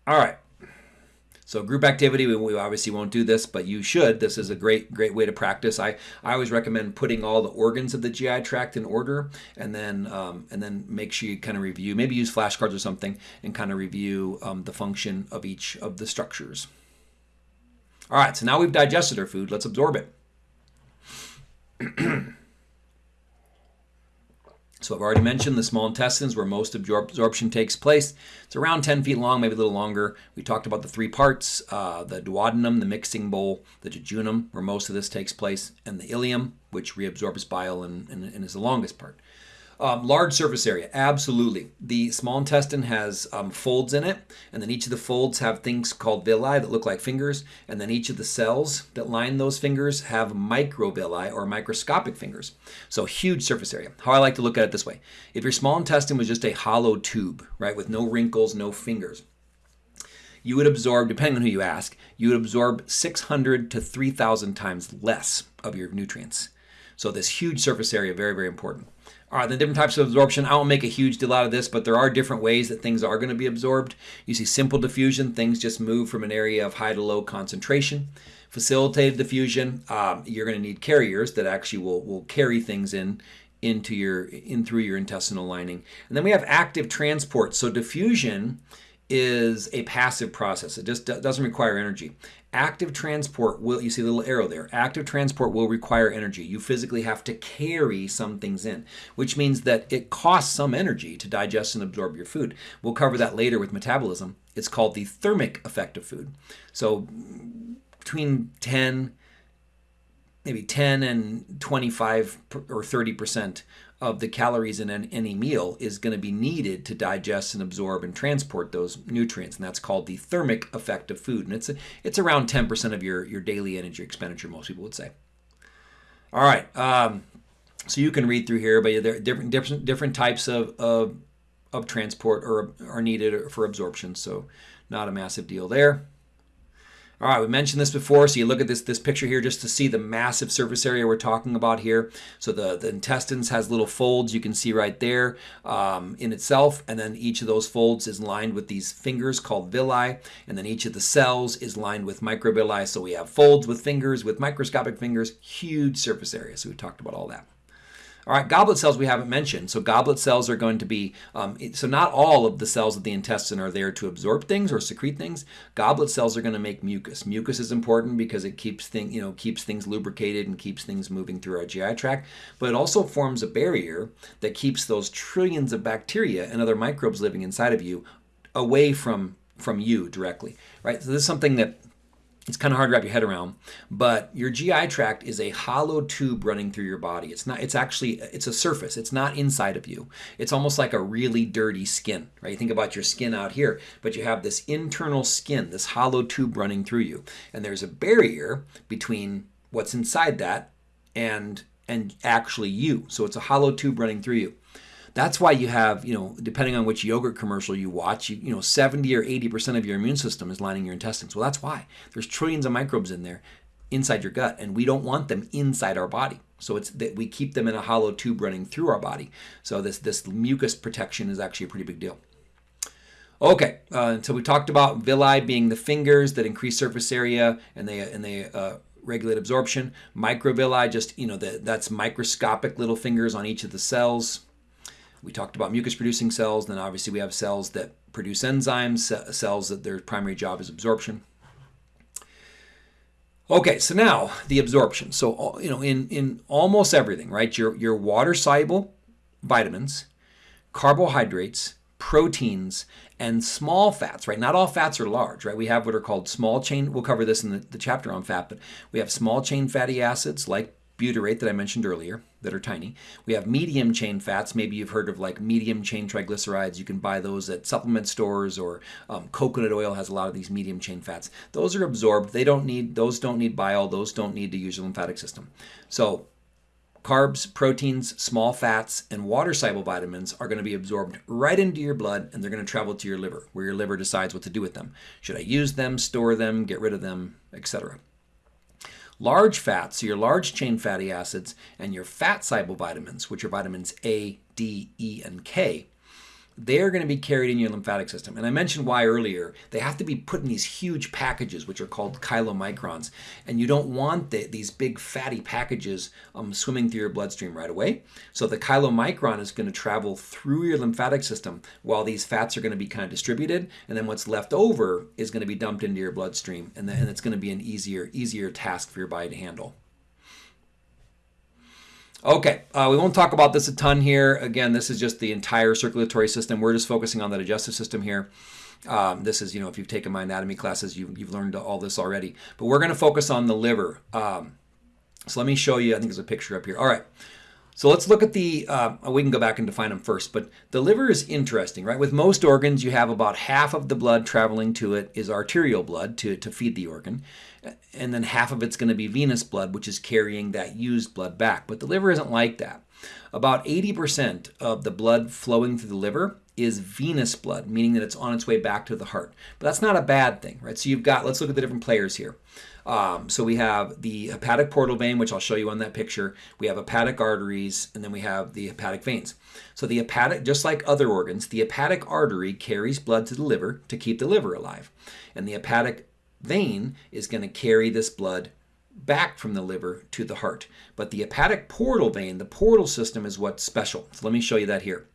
All right. So group activity, we, we, obviously won't do this, but you should. This is a great, great way to practice. I, I always recommend putting all the organs of the GI tract in order, and then um, and then make sure you kind of review. Maybe use flashcards or something, and kind of review um, the function of each of the structures. All right, so now we've digested our food. Let's absorb it. So I've already mentioned the small intestines where most absorption takes place. It's around 10 feet long, maybe a little longer. We talked about the three parts, uh, the duodenum, the mixing bowl, the jejunum, where most of this takes place, and the ileum, which reabsorbs bile and, and, and is the longest part. Um, large surface area, absolutely. The small intestine has um, folds in it, and then each of the folds have things called villi that look like fingers, and then each of the cells that line those fingers have microvilli or microscopic fingers. So huge surface area. How I like to look at it this way: if your small intestine was just a hollow tube, right, with no wrinkles, no fingers, you would absorb, depending on who you ask, you would absorb 600 to 3,000 times less of your nutrients. So this huge surface area, very, very important. All right, the different types of absorption. I won't make a huge deal out of this, but there are different ways that things are going to be absorbed. You see simple diffusion, things just move from an area of high to low concentration. Facilitated diffusion, um, you're going to need carriers that actually will, will carry things in into your in through your intestinal lining. And then we have active transport. So diffusion is a passive process. It just doesn't require energy. Active transport will, you see the little arrow there, active transport will require energy. You physically have to carry some things in, which means that it costs some energy to digest and absorb your food. We'll cover that later with metabolism. It's called the thermic effect of food. So between 10, maybe 10 and 25 or 30 percent of the calories in any meal is going to be needed to digest and absorb and transport those nutrients and that's called the thermic effect of food and it's it's around 10% of your your daily energy expenditure most people would say. All right um, so you can read through here but there are different different different types of, of of transport or are needed for absorption so not a massive deal there all right, we mentioned this before, so you look at this this picture here just to see the massive surface area we're talking about here. So the, the intestines has little folds you can see right there um, in itself, and then each of those folds is lined with these fingers called villi, and then each of the cells is lined with microvilli. So we have folds with fingers, with microscopic fingers, huge surface area. So we talked about all that. All right, goblet cells we haven't mentioned. So goblet cells are going to be, um, so not all of the cells of the intestine are there to absorb things or secrete things. Goblet cells are going to make mucus. Mucus is important because it keeps thing, you know, keeps things lubricated and keeps things moving through our GI tract. But it also forms a barrier that keeps those trillions of bacteria and other microbes living inside of you away from from you directly. Right. So this is something that it's kind of hard to wrap your head around but your gi tract is a hollow tube running through your body. It's not it's actually it's a surface. It's not inside of you. It's almost like a really dirty skin right? You think about your skin out here but you have this internal skin this hollow tube running through you. And there's a barrier between what's inside that and and actually you. So it's a hollow tube running through you That's why you have, you know, depending on which yogurt commercial you watch, you, you know, 70 or 80% of your immune system is lining your intestines. Well, that's why. There's trillions of microbes in there inside your gut, and we don't want them inside our body. So it's that we keep them in a hollow tube running through our body. So this this mucus protection is actually a pretty big deal. Okay, uh, so we talked about villi being the fingers that increase surface area and they and they uh, regulate absorption. Microvilli, just you know, the, that's microscopic little fingers on each of the cells. We talked about mucus producing cells. Then obviously we have cells that produce enzymes, cells that their primary job is absorption. Okay, so now the absorption. So you know, in in almost everything, right? Your your water soluble vitamins, carbohydrates, proteins, and small fats, right? Not all fats are large, right? We have what are called small chain, we'll cover this in the, the chapter on fat, but we have small chain fatty acids like butyrate that I mentioned earlier that are tiny. We have medium chain fats. Maybe you've heard of like medium chain triglycerides. You can buy those at supplement stores or um, coconut oil has a lot of these medium chain fats. Those are absorbed. They don't need, those don't need bile. Those don't need to use your lymphatic system. So Carbs, proteins, small fats, and water soluble vitamins are going to be absorbed right into your blood and they're going to travel to your liver, where your liver decides what to do with them. Should I use them, store them, get rid of them, etc. Large fats, so your large chain fatty acids, and your fat soluble vitamins, which are vitamins A, D, E, and K, they're going to be carried in your lymphatic system. And I mentioned why earlier. They have to be put in these huge packages, which are called chylomicrons. And you don't want the, these big fatty packages um, swimming through your bloodstream right away. So the chylomicron is going to travel through your lymphatic system while these fats are going to be kind of distributed. And then what's left over is going to be dumped into your bloodstream. And, then, and it's going to be an easier, easier task for your body to handle. Okay, uh, we won't talk about this a ton here. Again, this is just the entire circulatory system. We're just focusing on the digestive system here. Um, this is, you know, if you've taken my anatomy classes, you, have learned all this already. But we're going to focus on the liver. Um, so let me show you, I think there's a picture up here. All right, so let's look at the, uh, we can go back and define them first, but the liver is interesting, right? With most organs, you have about half of the blood traveling to it is arterial blood to, to feed the organ and then half of it's going to be venous blood, which is carrying that used blood back. But the liver isn't like that. About 80% of the blood flowing through the liver is venous blood, meaning that it's on its way back to the heart. But that's not a bad thing, right? So you've got, let's look at the different players here. Um, so we have the hepatic portal vein, which I'll show you on that picture. We have hepatic arteries, and then we have the hepatic veins. So the hepatic, just like other organs, the hepatic artery carries blood to the liver to keep the liver alive. And the hepatic vein is going to carry this blood back from the liver to the heart. But the hepatic portal vein, the portal system is what's special. So let me show you that here.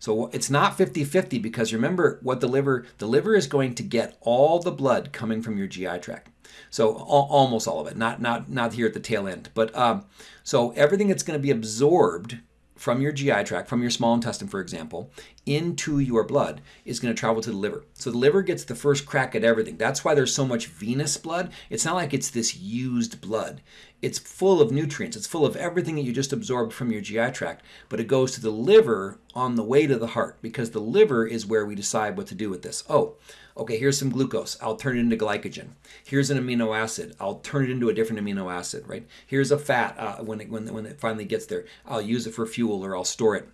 So it's not 50-50 because remember what the liver, the liver is going to get all the blood coming from your GI tract. So almost all of it, not, not, not here at the tail end. But um, so everything that's going to be absorbed from your GI tract, from your small intestine, for example, into your blood is going to travel to the liver. So the liver gets the first crack at everything. That's why there's so much venous blood. It's not like it's this used blood. It's full of nutrients. It's full of everything that you just absorbed from your GI tract, but it goes to the liver on the way to the heart because the liver is where we decide what to do with this. Oh, okay, here's some glucose. I'll turn it into glycogen. Here's an amino acid. I'll turn it into a different amino acid, right? Here's a fat uh, when, it, when, when it finally gets there. I'll use it for fuel or I'll store it.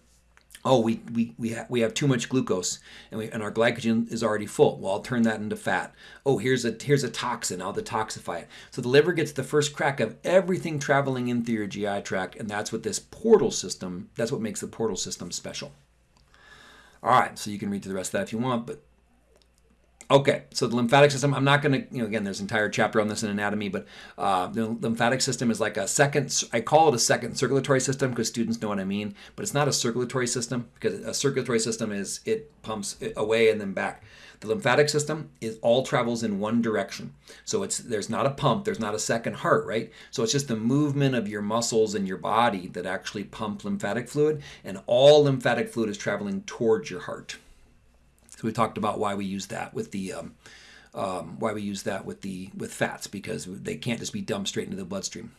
Oh, we, we, we, ha we have too much glucose and, we, and our glycogen is already full. Well, I'll turn that into fat. Oh, here's a, here's a toxin. I'll detoxify it. So the liver gets the first crack of everything traveling in through your GI tract, and that's what this portal system, that's what makes the portal system special. All right, so you can read through the rest of that if you want, but Okay, so the lymphatic system, I'm not going to, you know, again, there's an entire chapter on this in anatomy, but uh, the lymphatic system is like a second, I call it a second circulatory system because students know what I mean, but it's not a circulatory system because a circulatory system is it pumps away and then back. The lymphatic system is all travels in one direction. So it's there's not a pump, there's not a second heart, right? So it's just the movement of your muscles and your body that actually pump lymphatic fluid, and all lymphatic fluid is traveling towards your heart. We talked about why we use that with the um, um, why we use that with the with fats because they can't just be dumped straight into the bloodstream.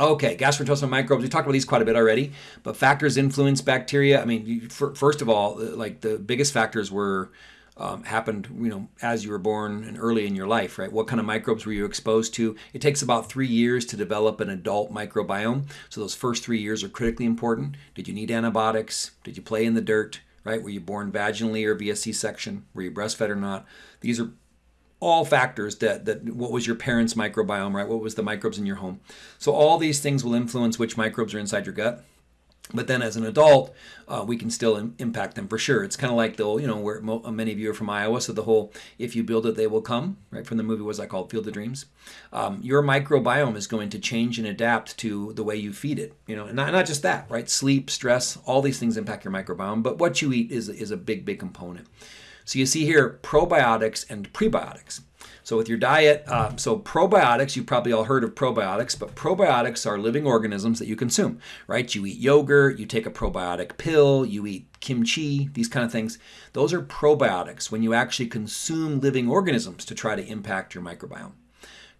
Okay, gastrointestinal microbes. We talked about these quite a bit already, but factors influence bacteria. I mean, you, for, first of all, uh, like the biggest factors were um, happened, you know, as you were born and early in your life, right? What kind of microbes were you exposed to? It takes about three years to develop an adult microbiome. So those first three years are critically important. Did you need antibiotics? Did you play in the dirt? Right? Were you born vaginally or via C-section? Were you breastfed or not? These are all factors that that what was your parents' microbiome, right? What was the microbes in your home? So all these things will influence which microbes are inside your gut. But then as an adult, uh, we can still Im- impact them for sure. It's kind of like the, you know, where mo- many of you are from Iowa, so the whole "if you build it, they will come," right? From the movie, was I called Field of Dreams? Um, your microbiome is going to change and adapt to the way you feed it, you know, and not, not just that, right? Sleep, stress, all these things impact your microbiome, but what you eat is is a big, big component. So you see here probiotics and prebiotics. So with your diet, uh, so probiotics, you've probably all heard of probiotics, but probiotics are living organisms that you consume, right? You eat yogurt, you take a probiotic pill, you eat kimchi, these kind of things. Those are probiotics when you actually consume living organisms to try to impact your microbiome.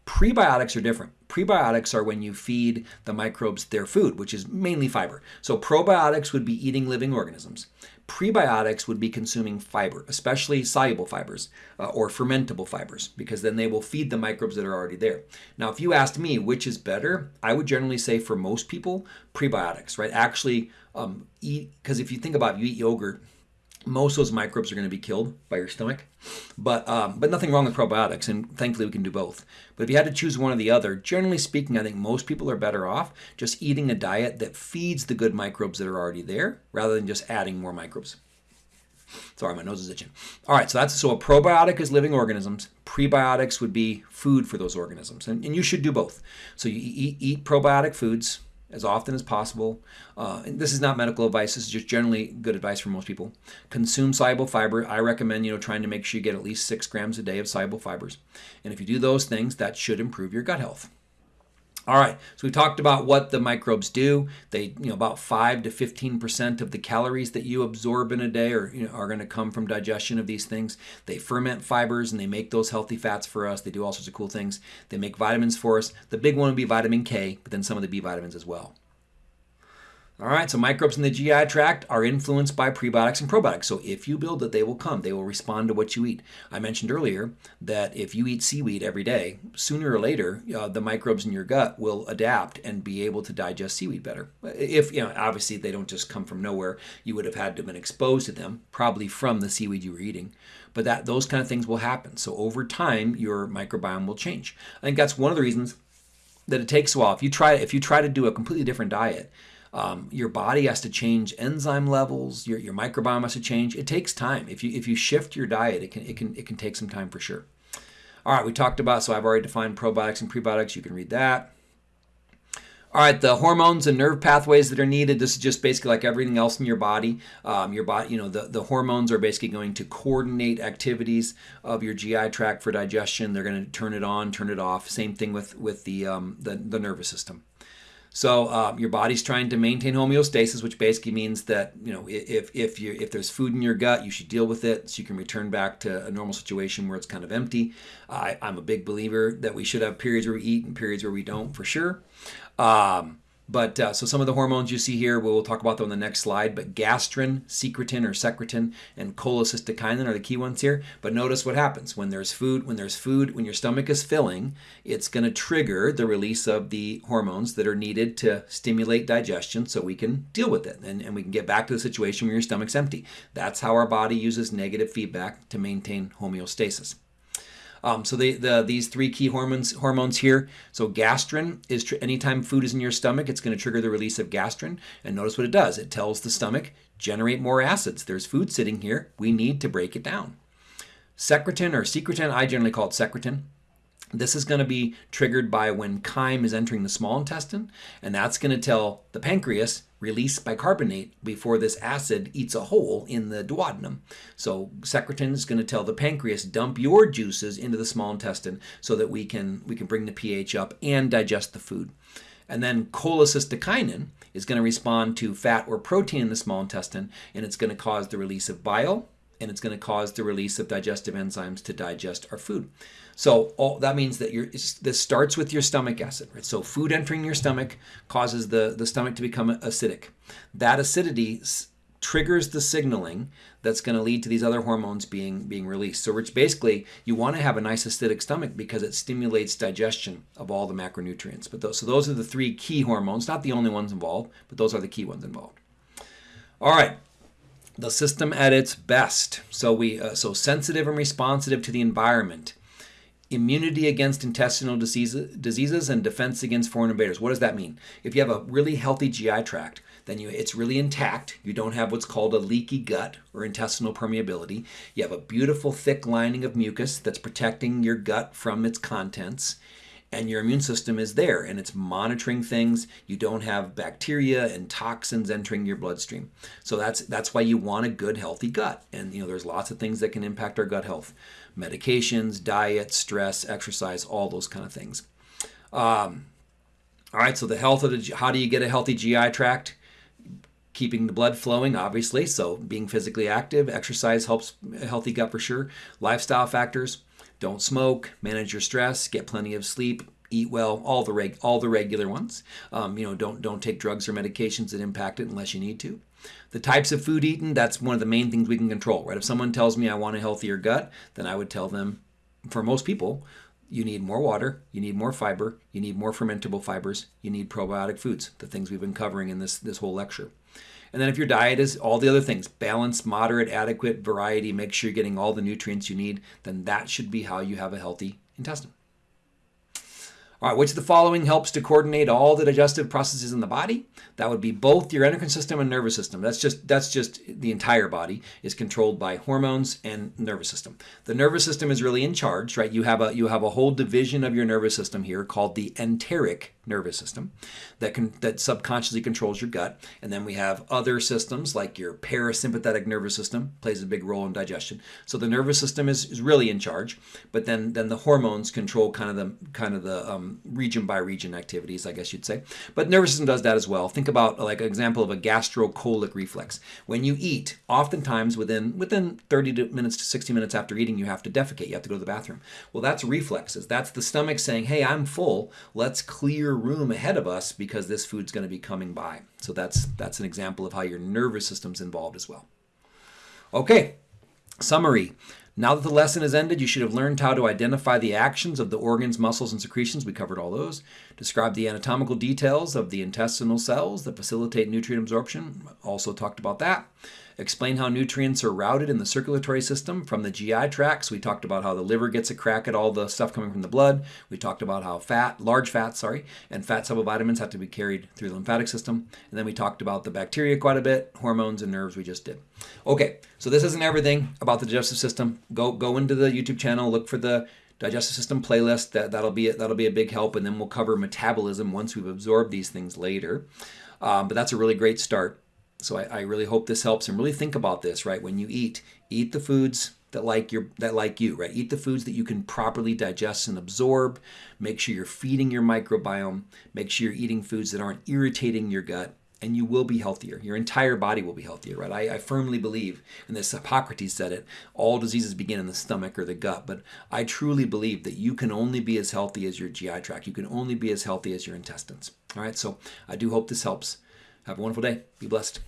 Prebiotics are different. Prebiotics are when you feed the microbes their food, which is mainly fiber. So probiotics would be eating living organisms. Prebiotics would be consuming fiber, especially soluble fibers uh, or fermentable fibers, because then they will feed the microbes that are already there. Now, if you asked me which is better, I would generally say for most people, prebiotics, right? Actually, um, eat, because if you think about it, you eat yogurt, most of those microbes are going to be killed by your stomach. But um, but nothing wrong with probiotics, and thankfully we can do both. But if you had to choose one or the other, generally speaking, I think most people are better off just eating a diet that feeds the good microbes that are already there, rather than just adding more microbes. Sorry, my nose is itching. All right, so that's so a probiotic is living organisms. Prebiotics would be food for those organisms, and, and you should do both. So you eat, eat probiotic foods as often as possible. Uh, this is not medical advice. This is just generally good advice for most people. Consume soluble fiber. I recommend you know trying to make sure you get at least six grams a day of soluble fibers. And if you do those things, that should improve your gut health. All right, so we talked about what the microbes do. They, you know, about five to fifteen percent of the calories that you absorb in a day are, you know, are going to come from digestion of these things. They ferment fibers and they make those healthy fats for us. They do all sorts of cool things. They make vitamins for us. The big one would be vitamin K, but then some of the B vitamins as well. All right, so microbes in the GI tract are influenced by prebiotics and probiotics. So if you build it, they will come. They will respond to what you eat. I mentioned earlier that if you eat seaweed every day, sooner or later, uh, the microbes in your gut will adapt and be able to digest seaweed better. If, you know, obviously they don't just come from nowhere. You would have had to have been exposed to them, probably from the seaweed you were eating. But that those kind of things will happen. So over time, your microbiome will change. I think that's one of the reasons that it takes a while. If you try, if you try to do a completely different diet, um, your body has to change enzyme levels. Your, your microbiome has to change. It takes time. If you if you shift your diet, it can it can it can take some time for sure. All right, we talked about so I've already defined probiotics and prebiotics. You can read that. All right, the hormones and nerve pathways that are needed. This is just basically like everything else in your body. Um, your body, you know, the, the hormones are basically going to coordinate activities of your GI tract for digestion. They're going to turn it on, turn it off. Same thing with with the um, the, the nervous system. So uh, your body's trying to maintain homeostasis, which basically means that you know if if you if there's food in your gut, you should deal with it so you can return back to a normal situation where it's kind of empty. I, I'm a big believer that we should have periods where we eat and periods where we don't, for sure. Um, but uh, so some of the hormones you see here, we'll talk about them on the next slide. But gastrin, secretin or secretin, and cholecystokinin are the key ones here. But notice what happens when there's food. When there's food, when your stomach is filling, it's going to trigger the release of the hormones that are needed to stimulate digestion, so we can deal with it and, and we can get back to the situation where your stomach's empty. That's how our body uses negative feedback to maintain homeostasis. Um, so the, the these three key hormones hormones here. So gastrin is tr- anytime food is in your stomach, it's going to trigger the release of gastrin. And notice what it does. It tells the stomach generate more acids. There's food sitting here. We need to break it down. Secretin or secretin, I generally call it secretin. This is going to be triggered by when chyme is entering the small intestine, and that's going to tell the pancreas release bicarbonate before this acid eats a hole in the duodenum. So secretin is going to tell the pancreas dump your juices into the small intestine so that we can we can bring the pH up and digest the food. And then cholecystokinin is going to respond to fat or protein in the small intestine, and it's going to cause the release of bile, and it's going to cause the release of digestive enzymes to digest our food. So all, that means that your this starts with your stomach acid. Right? So food entering your stomach causes the, the stomach to become acidic. That acidity triggers the signaling that's going to lead to these other hormones being being released. So it's basically you want to have a nice acidic stomach because it stimulates digestion of all the macronutrients. But those, so those are the three key hormones, not the only ones involved, but those are the key ones involved. All right, the system at its best. So we uh, so sensitive and responsive to the environment immunity against intestinal diseases, diseases and defense against foreign invaders. What does that mean? If you have a really healthy GI tract, then you, it's really intact. You don't have what's called a leaky gut or intestinal permeability. You have a beautiful thick lining of mucus that's protecting your gut from its contents and your immune system is there and it's monitoring things. You don't have bacteria and toxins entering your bloodstream. So that's that's why you want a good healthy gut. And you know there's lots of things that can impact our gut health. Medications diet stress exercise all those kind of things. Um, all right so the health of the how do you get a healthy gi tract? Keeping the blood flowing obviously. So being physically active exercise helps a healthy gut for sure. Lifestyle factors don't smoke, manage your stress, get plenty of sleep, eat well, all the reg- all the regular ones. Um, you know, don't don't take drugs or medications that impact it unless you need to. The types of food eaten, that's one of the main things we can control, right? If someone tells me I want a healthier gut, then I would tell them, for most people, you need more water, you need more fiber, you need more fermentable fibers, you need probiotic foods, the things we've been covering in this, this whole lecture. And then if your diet is all the other things, balanced, moderate, adequate, variety, make sure you're getting all the nutrients you need, then that should be how you have a healthy intestine. All right, which of the following helps to coordinate all the digestive processes in the body? That would be both your endocrine system and nervous system. That's just that's just the entire body is controlled by hormones and nervous system. The nervous system is really in charge, right? You have a you have a whole division of your nervous system here called the enteric nervous system that can that subconsciously controls your gut. And then we have other systems like your parasympathetic nervous system plays a big role in digestion. So the nervous system is, is really in charge but then then the hormones control kind of the kind of the um, region by region activities i guess you'd say. But nervous system does that as well. Think about like an example of a gastrocolic reflex. When you eat oftentimes within within 30 minutes to 60 minutes after eating you have to defecate. You have to go to the bathroom. Well that's reflexes. That's the stomach saying hey i'm full. Let's clear room ahead of us because this food's going to be coming by. So that's that's an example of how your nervous system's involved as well. Okay, summary. Now that the lesson has ended, you should have learned how to identify the actions of the organs, muscles, and secretions. We covered all those. Describe the anatomical details of the intestinal cells that facilitate nutrient absorption. Also talked about that explain how nutrients are routed in the circulatory system from the GI tracts. We talked about how the liver gets a crack at all the stuff coming from the blood. We talked about how fat, large fats, sorry, and fat vitamins have to be carried through the lymphatic system. And then we talked about the bacteria quite a bit, hormones and nerves we just did. Okay, so this isn't everything about the digestive system. Go go into the YouTube channel, look for the digestive system playlist. That that'll be that'll be a big help, and then we'll cover metabolism once we've absorbed these things later. Um, but that's a really great start. So I, I really hope this helps and really think about this, right? When you eat, eat the foods that like your that like you, right? Eat the foods that you can properly digest and absorb. Make sure you're feeding your microbiome. Make sure you're eating foods that aren't irritating your gut, and you will be healthier. Your entire body will be healthier, right? I, I firmly believe, and this Hippocrates said it, all diseases begin in the stomach or the gut. But I truly believe that you can only be as healthy as your GI tract. You can only be as healthy as your intestines. All right, so I do hope this helps. Have a wonderful day. Be blessed.